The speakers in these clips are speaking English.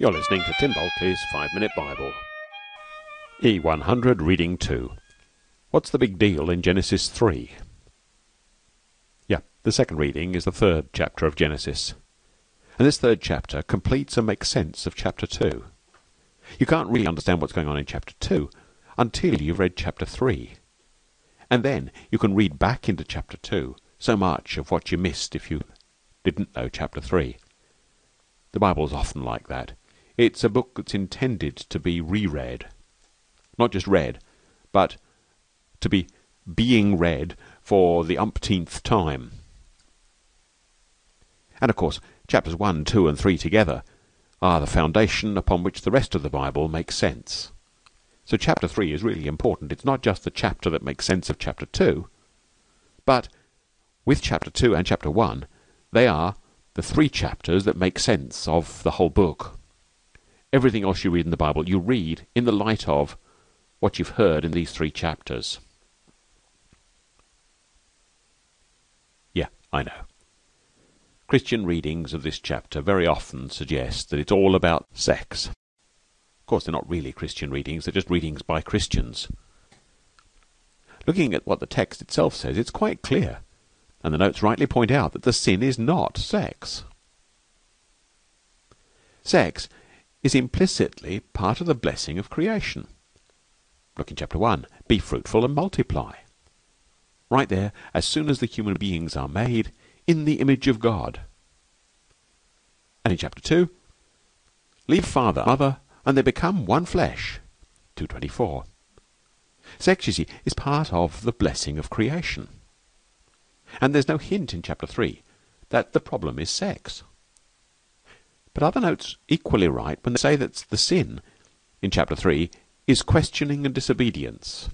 You're listening to Tim Bulkeley's 5 Minute Bible. E100 Reading 2. What's the big deal in Genesis 3? Yeah, the second reading is the third chapter of Genesis. And this third chapter completes and makes sense of chapter 2. You can't really understand what's going on in chapter 2 until you've read chapter 3. And then you can read back into chapter 2 so much of what you missed if you didn't know chapter 3. The Bible's often like that. It's a book that's intended to be reread. Not just read, but to be being read for the umpteenth time. And of course, chapters 1, 2, and 3 together are the foundation upon which the rest of the Bible makes sense. So chapter 3 is really important. It's not just the chapter that makes sense of chapter 2, but with chapter 2 and chapter 1, they are the three chapters that make sense of the whole book everything else you read in the Bible, you read in the light of what you've heard in these three chapters. Yeah, I know. Christian readings of this chapter very often suggest that it's all about sex. Of course, they're not really Christian readings, they're just readings by Christians. Looking at what the text itself says, it's quite clear, and the notes rightly point out that the sin is not sex. Sex is implicitly part of the blessing of creation. Look in chapter 1. Be fruitful and multiply. Right there, as soon as the human beings are made in the image of God. And in chapter 2, leave father, mother, and they become one flesh. 224. Sex, you see, is part of the blessing of creation. And there's no hint in chapter 3 that the problem is sex. But other notes equally right when they say that the sin in chapter 3 is questioning and disobedience.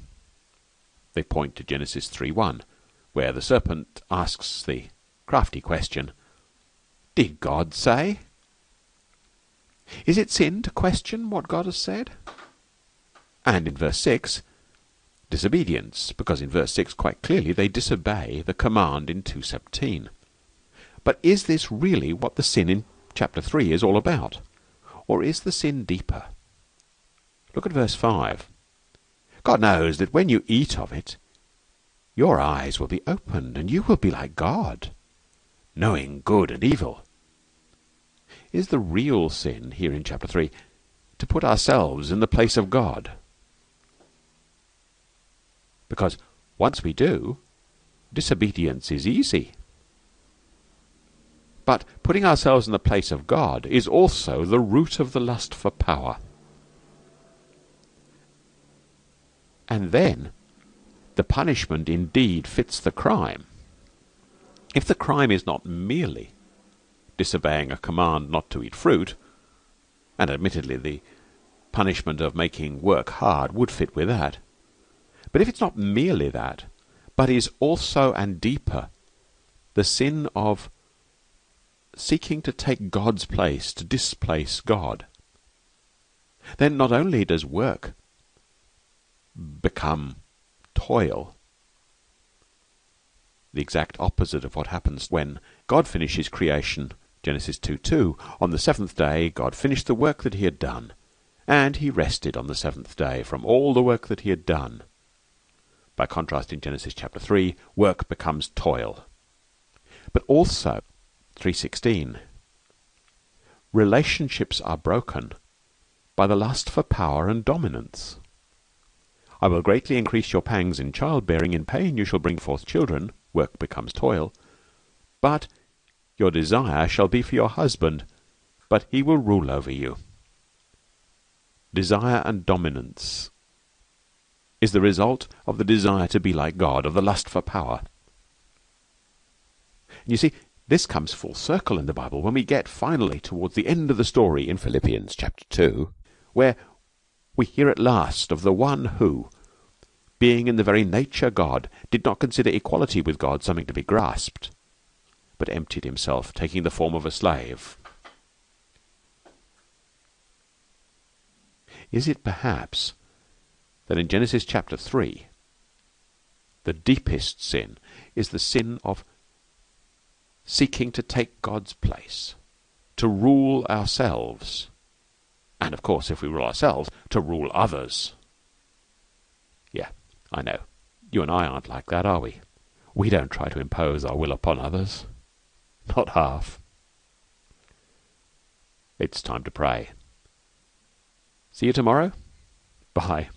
They point to Genesis 3:1, where the serpent asks the crafty question, Did God say? Is it sin to question what God has said? And in verse 6, disobedience, because in verse 6 quite clearly they disobey the command in 2:17. But is this really what the sin in chapter 3 is all about? Or is the sin deeper? Look at verse 5. God knows that when you eat of it, your eyes will be opened, and you will be like God, knowing good and evil. Is the real sin here in chapter 3 to put ourselves in the place of God? Because once we do, disobedience is easy. But putting ourselves in the place of God is also the root of the lust for power. And then the punishment indeed fits the crime. If the crime is not merely disobeying a command not to eat fruit, and admittedly the punishment of making work hard would fit with that, but if it's not merely that, but is also and deeper the sin of seeking to take God's place, to displace God, then not only does work become toil, the exact opposite of what happens when God finishes creation, Genesis 2 2. On the seventh day, God finished the work that he had done, and he rested on the seventh day from all the work that he had done. By contrast, in Genesis chapter 3, work becomes toil. But also, 316 Relationships are broken by the lust for power and dominance. I will greatly increase your pangs in childbearing. In pain you shall bring forth children. Work becomes toil. But your desire shall be for your husband, but he will rule over you. Desire and dominance is the result of the desire to be like God, of the lust for power. You see, this comes full circle in the Bible when we get finally towards the end of the story in Philippians chapter 2, where we hear at last of the one who, being in the very nature God, did not consider equality with God something to be grasped, but emptied himself, taking the form of a slave. Is it perhaps that in Genesis chapter 3, the deepest sin is the sin of seeking to take God's place, to rule ourselves, And, of course, if we rule ourselves, to rule others. Yeah, I know. You and I aren't like that, are we? We don't try to impose our will upon others. Not half. It's time to pray. See you tomorrow. Bye.